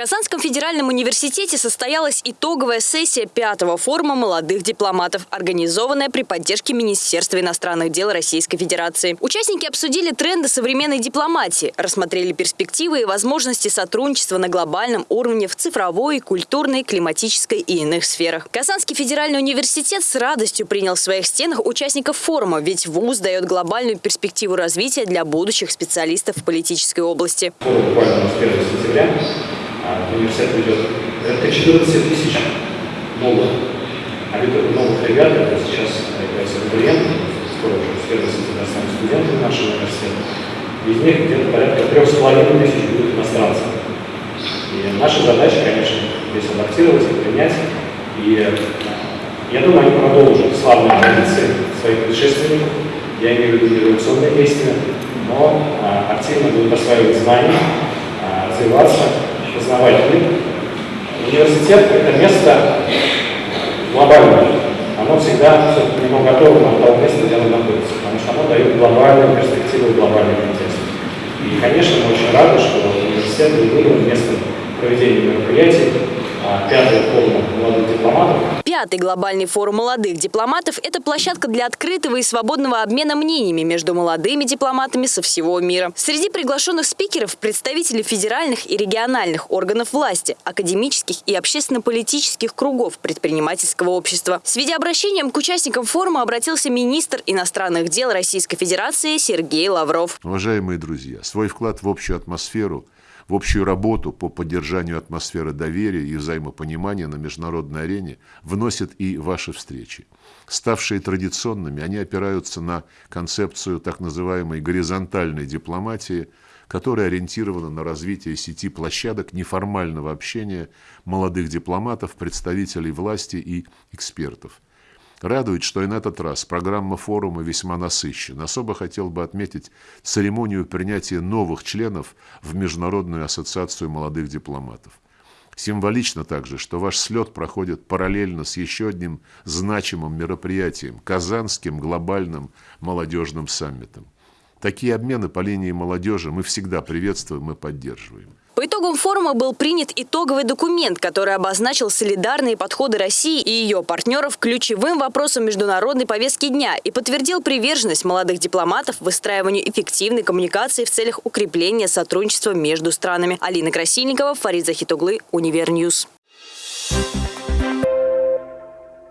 Казанском федеральном университете состоялась итоговая сессия пятого форума молодых дипломатов, организованная при поддержке Министерства иностранных дел Российской Федерации. Участники обсудили тренды современной дипломатии, рассмотрели перспективы и возможности сотрудничества на глобальном уровне в цифровой, культурной, климатической и иных сферах. Казанский федеральный университет с радостью принял в своих стенах участников форума, ведь ВУЗ дает глобальную перспективу развития для будущих специалистов в политической области. Форум буквально с 1 сентября а, университет ведет порядка 14 тысяч новых, новых ребят, это сейчас являются абитуриенты, скоро уже с 1 сентября станут студенты нашего университета. Из них где-то порядка 3,5 тысяч будут иностранцы. И наша задача, конечно, здесь адаптировать и принять. И я думаю, они продолжат славные традиции своих предшественников. Я имею в виду революционные действия, но а, активно будут осваивать знания, а, развиваться мир. Университет – это место глобальное. Оно всегда все к нему готово на того места, где оно находится, потому что оно дает глобальную перспективу, глобальный контекст. И, конечно, мы очень рады, что университет был выбран местом проведения мероприятий а, пятый форум молодых дипломатов. Пятый глобальный форум молодых дипломатов – это площадка для открытого и свободного обмена мнениями между молодыми дипломатами со всего мира. Среди приглашенных спикеров – представители федеральных и региональных органов власти, академических и общественно-политических кругов предпринимательского общества. С видеообращением к участникам форума обратился министр иностранных дел Российской Федерации Сергей Лавров. Уважаемые друзья, свой вклад в общую атмосферу – в общую работу по поддержанию атмосферы доверия и взаимопонимания на международной арене вносят и ваши встречи. Ставшие традиционными, они опираются на концепцию так называемой горизонтальной дипломатии, которая ориентирована на развитие сети площадок неформального общения молодых дипломатов, представителей власти и экспертов – Радует, что и на этот раз программа форума весьма насыщена. Особо хотел бы отметить церемонию принятия новых членов в Международную ассоциацию молодых дипломатов. Символично также, что ваш слет проходит параллельно с еще одним значимым мероприятием – Казанским глобальным молодежным саммитом. Такие обмены по линии молодежи мы всегда приветствуем и поддерживаем. По итогам форума был принят итоговый документ, который обозначил солидарные подходы России и ее партнеров ключевым вопросам международной повестки дня и подтвердил приверженность молодых дипломатов выстраиванию эффективной коммуникации в целях укрепления сотрудничества между странами. Алина Красильникова, Фарид Захитуглы, Univer News.